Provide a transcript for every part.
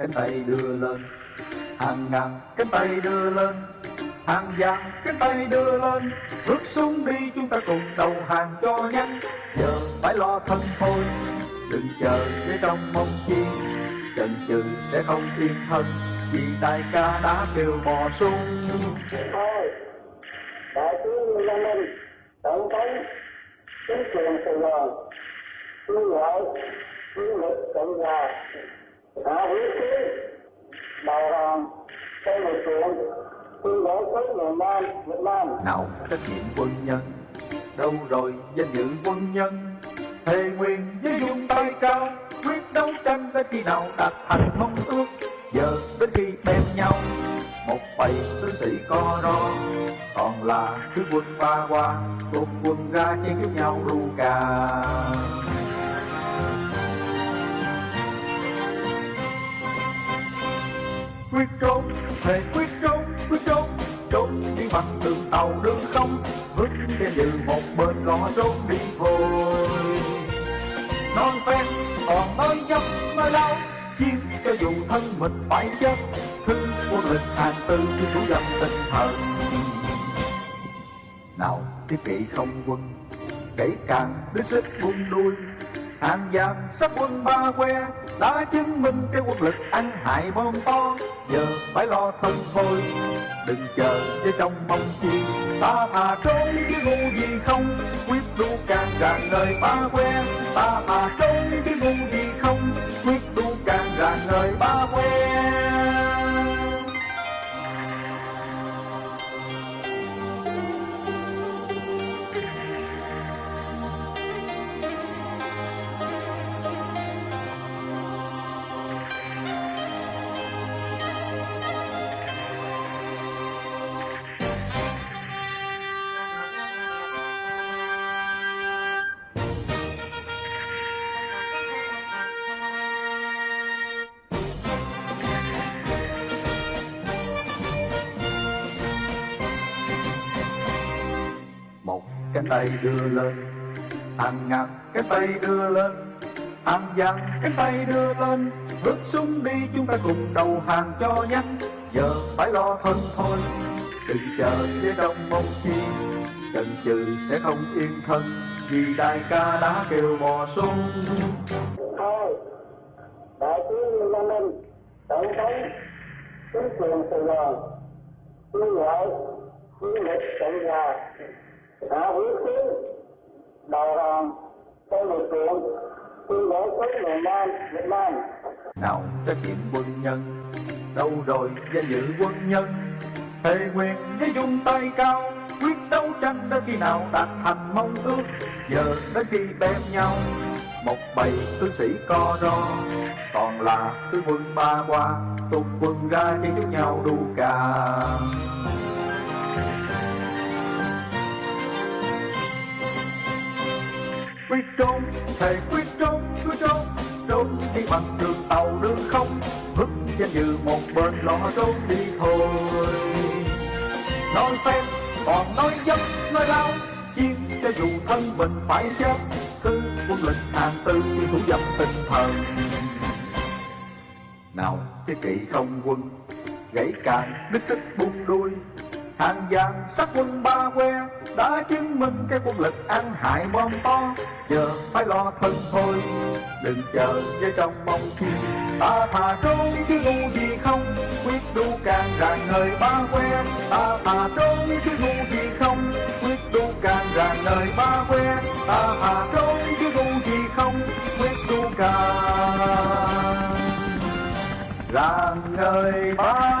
cánh tay đưa lên. Hàng ngàn cánh tay đưa lên. Hàng vàng cánh tay đưa lên. Bước xuống đi chúng ta cùng đầu hàng cho nhanh. Giờ phải lo thân thôi. Đừng chờ để trong mong chi. Chần chừ sẽ không yên thân. Vì đại ca đã kêu bò sung thôi, đại tướng Lê Minh, tổng thống, chính quyền Sài Gòn kêu gọi chiến lực cộng hòa đã vũ khí đầu hàng trong lực lượng quân đội tới miền Nam, Việt Nam. Nào, trách nhiệm quân nhân. Đâu rồi, danh dự quân nhân? Thề nguyện với dung tay cao, quyết đấu tranh đến khi nào đạt thành mong ước. Giờ đến khi bên nhau, một bầy tướng sĩ co ro. Còn là thứ quân ba qua cùng quân ra chiến chúc nhau ru cà. Quyết trốn, thề quyết trốn quyết trốn. Trốn đi bằng đường tàu, đường không vứt xe như một bên gõ trốn đi thôi non phen, còn mới dốc mới lâu chiến cho dù thân mình phải chết. Thứ quân lịch hàng tư khi chủ dâm tinh thần nào, thiết kỵ không quân, kể càng đứt xích buông đuôi hàng giam sắp quân ba que, đã chứng minh cái quân lực ăn hại bom to. Giờ phải lo thân thôi, đừng chờ với trong mong chi. Ta thà trốn chứ ngu gì không, quyết đu càng rạng đời ba que. Ta thà trốn chứ ngu gì cái tay đưa lên. Hàng ngàn cái tay đưa lên. Hàng vàng cái tay đưa lên. Bước xuống đi chúng ta cùng đầu hàng cho nhanh. Giờ phải lo thân thôi. Đừng chờ phía đông mong chi. Chần chừ sẽ không yên thân. Vì đại ca đã kêu bò xuống. Thôi đại tướng Lê Minh tổng thống, chính quyền Sài Gòn kêu gọi chiến lực cộng hòa đã vũ khí đầu hàng trong lực lượng quân đội quốc miền Nam, Việt Nam. Nào trách nhiệm quân nhân, đâu rồi danh dự quân nhân? Thề nguyện với dung tay cao, quyết đấu tranh đến khi nào đạt thành mong ước. Giờ đến khi bém nhau, một bầy tướng sĩ co ro. Còn là tướng quân ba qua tục quân ra chen chúng nhau đu cà. Quyết trốn thề quyết trốn quyết trốn. Trốn đi bằng đường tàu, đường không. Vứt trên như một bên lo trốn đi thôi. Nói phen còn nói dốc nói lao chiến cho dù thân mình phải chết. Cứ quân lực hàng tư như thủ dâm tinh thần. Nào, thế kỵ không quân, gãy càng đứt sức buông đuôi hàng vàng sắc quân ba que, đã chứng minh cái quân lực ăn hại bom to. Giờ phải lo thân thôi, đừng chờ với trong mong chi ta thà trốn, chứ ngu gì không. Quyết đu càng ràng nơi ba que, ta thà trốn, chứ ngu gì không. Quyết đu càng ràng nơi ba que, ta thà trốn, chứ ngu gì không. Quyết đu càng ràng nơi ba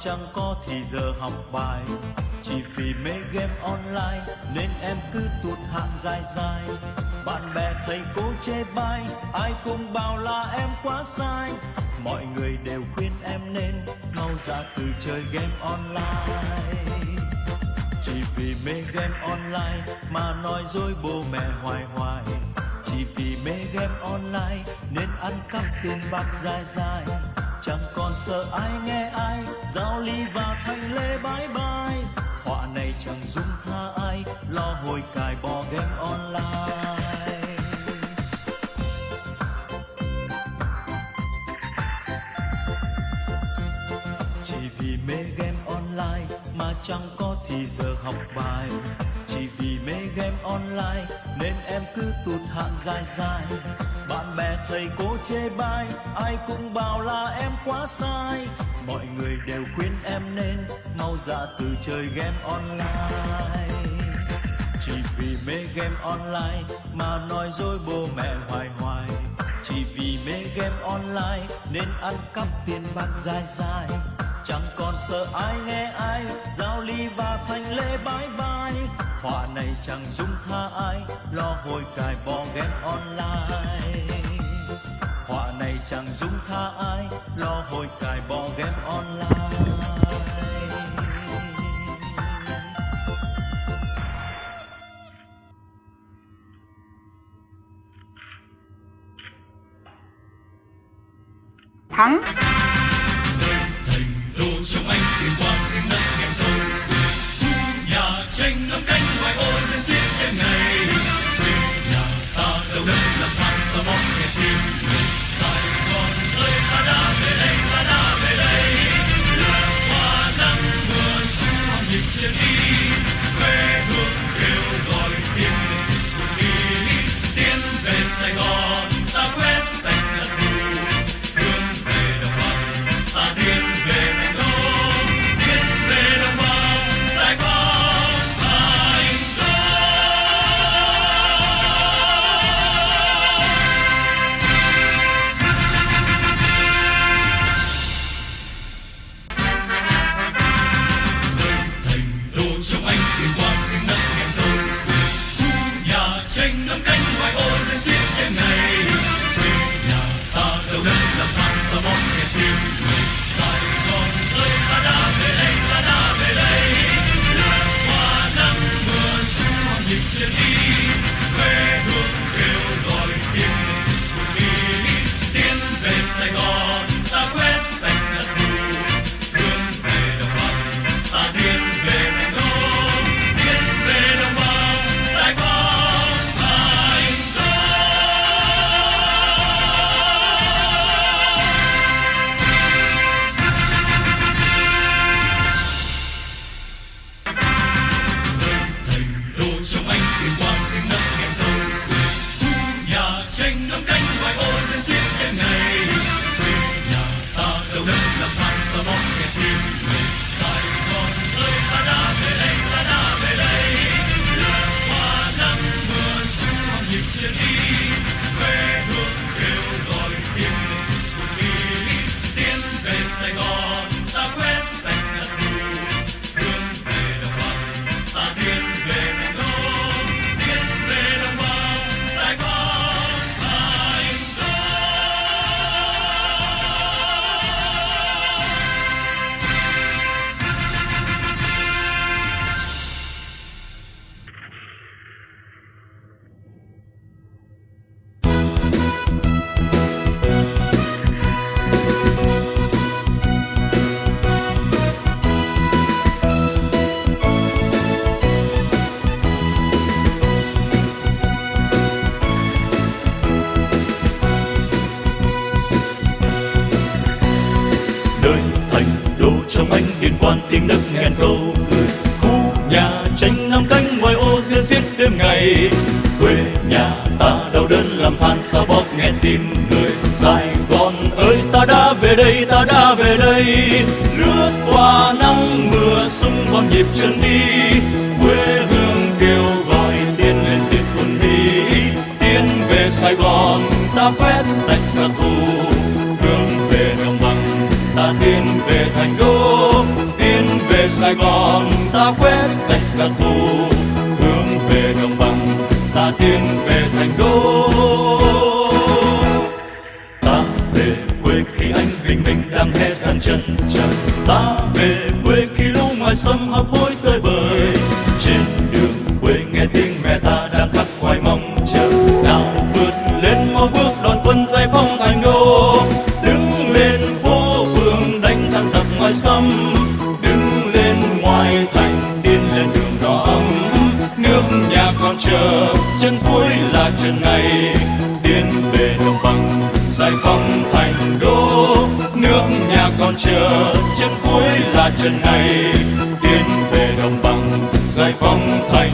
chẳng có thì giờ học bài. Chỉ vì mê game online nên em cứ tụt hạng dài dài. Bạn bè thầy cô chê bai, ai cũng bảo là em quá sai. Mọi người đều khuyên em nên mau ra từ chơi game online. Chỉ vì mê game online mà nói dối bố mẹ hoài hoài. Chỉ vì mê game online nên ăn cắp tiền bạc dài dài chẳng còn sợ ai nghe ai, giao ly và thành lễ bái bai. Họa này chẳng dung tha ai, lo hồi cài bỏ game online. Chỉ vì mê game online mà chẳng có thì giờ học bài chỉ vì mê game online nên em cứ tụt hạng dài dài. Bạn bè, thầy cô chê bai, ai cũng bảo là em quá sai. Mọi người đều khuyên em nên mau dạ từ chơi game online. Chỉ vì mê game online mà nói dối bố mẹ hoài hoài. Chỉ vì mê game online nên ăn cắp tiền bạc dài dài. Chẳng còn sợ ai nghe ai giao ly và thành lễ bái bye họa này chẳng dung tha ai, lo hồi cài bò game online. Họa này chẳng dung tha ai, lo hồi cài bò game online. Thắng. It's an evening. đây quê nhà ta đau đớn làm than sao bóp nghe tim người. Sài Gòn ơi, ta đã về đây, ta đã về đây. Lướt qua nắng mưa sung vào nhịp chân đi. Quê hương kêu gọi tiến lên diệt quân đi. Tiến về Sài Gòn, ta quét sạch giặc thù. Hướng về đồng bằng, ta tiến về thành đô. Tiến về Sài Gòn, ta quét sạch giặc thù ta tiến về thành đô. Ta về quê khi anh bình minh đang hé sang chân trời. Giải phóng thành đô, nước nhà còn chờ. Chân cuối là chân này, tiến về đồng bằng. Giải phóng thành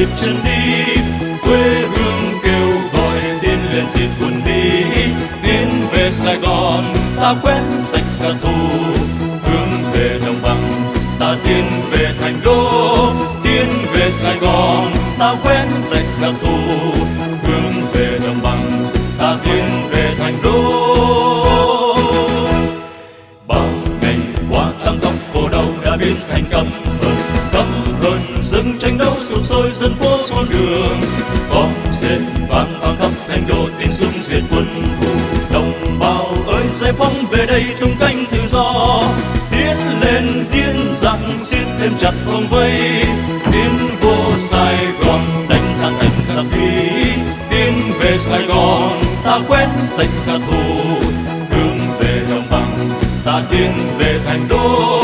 nhịp chân đi. Quê hương kêu gọi tiến lên diệt buồn đi. Tiến về sài gòn, ta quét sạch giặc thù hướng về đồng bằng, ta tiến về thành đô. Tiến về sài gòn, ta quét sạch giặc thù chặt vòng vây. Tiến vô sài gòn, đánh thắng anh giặc mỹ tiến về sài gòn, ta quét sạch giặc thù hướng về đồng bằng, ta tiến về thành đô.